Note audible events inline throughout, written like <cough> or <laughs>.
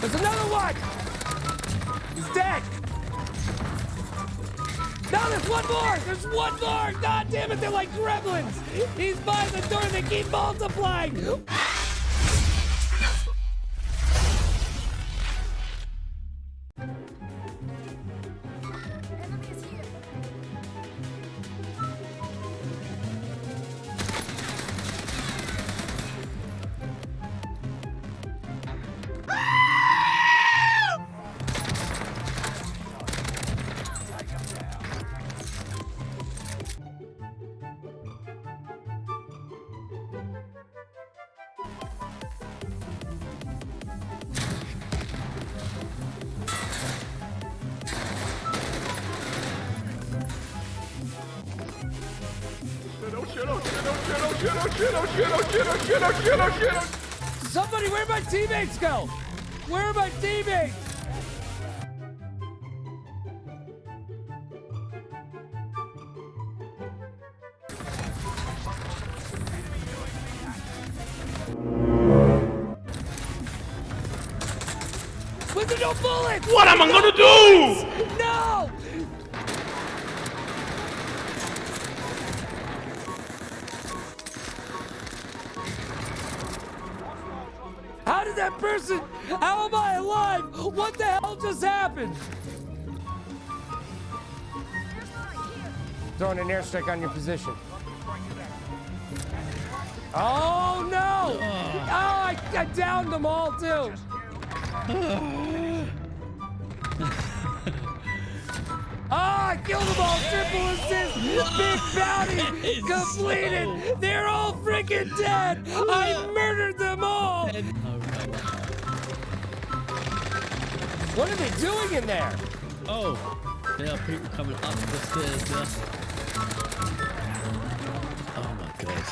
There's another one! He's dead! Now there's one more! There's one more! God damn it, they're like gremlins! He's by the door, they keep multiplying! Somebody, where'd my teammates go? Where are my teammates? With the no bullets! What am I gonna do? No! That person? How am I alive? What the hell just happened? Throwing an airstrike on your position. Oh no! Oh, I, I downed them all too. Ah, <sighs> I killed them all. Triple assist. Big bounty <laughs> completed. They're all freaking dead. I murdered What are they doing in there? Oh, there are people coming up the stairs. Yeah. Oh my god.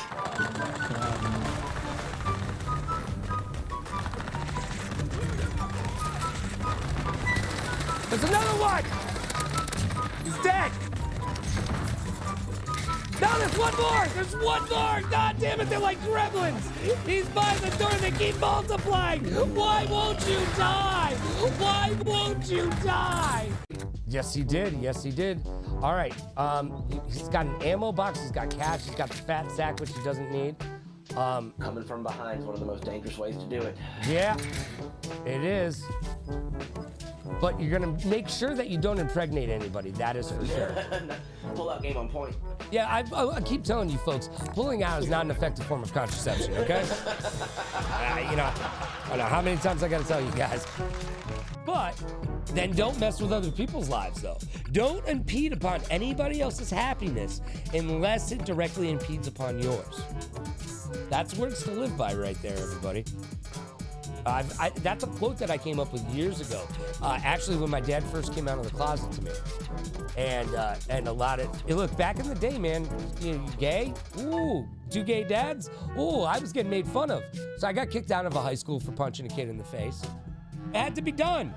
There's another one. He's dead. No, there's one more. There's one more. God damn it, they're like gremlins. He's by the door. They keep multiplying. Why won't you die? Why won't you die? Yes, he did. Yes, he did. All right. Um, he- he's got an ammo box. He's got cash. He's got the fat sack, which he doesn't need. Um, Coming from behind is one of the most dangerous ways to do it. yeah, it is. But you're gonna make sure that you don't impregnate anybody. That is for sure. <laughs> Pull out game on point. Yeah, I, I, I keep telling you folks, pulling out is not an effective form of contraception. Okay? <laughs> You know, I don't know how many times I gotta tell you guys. But then don't mess with other people's lives, though. Don't impede upon anybody else's happiness unless it directly impedes upon yours. That's words to live by, right there, everybody. I, that's a quote that I came up with years ago. Uh, actually, when my dad first came out of the closet to me, and uh, and a lot of hey, look back in the day, man. You, you gay? Ooh, two gay dads? Ooh, I was getting made fun of. So I got kicked out of a high school for punching a kid in the face. It had to be done.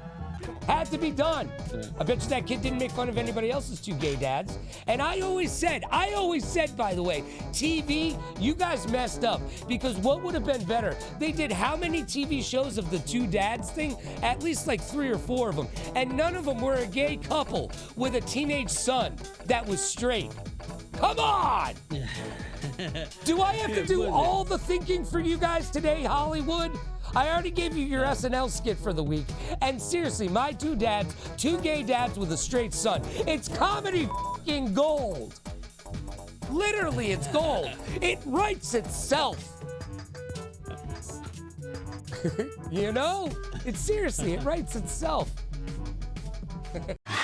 Had to be done. I bet you that kid didn't make fun of anybody else's two gay dads. And I always said, I always said, by the way, TV, you guys messed up because what would have been better? They did how many TV shows of the two dads thing? At least like three or four of them. And none of them were a gay couple with a teenage son that was straight. Come on! <laughs> Do I have to do all the thinking for you guys today, Hollywood? I already gave you your SNL skit for the week. And seriously, my two dads, two gay dads with a straight son. It's comedy fing gold. Literally, it's gold. It writes itself. <laughs> you know? It's seriously, it writes itself. <laughs>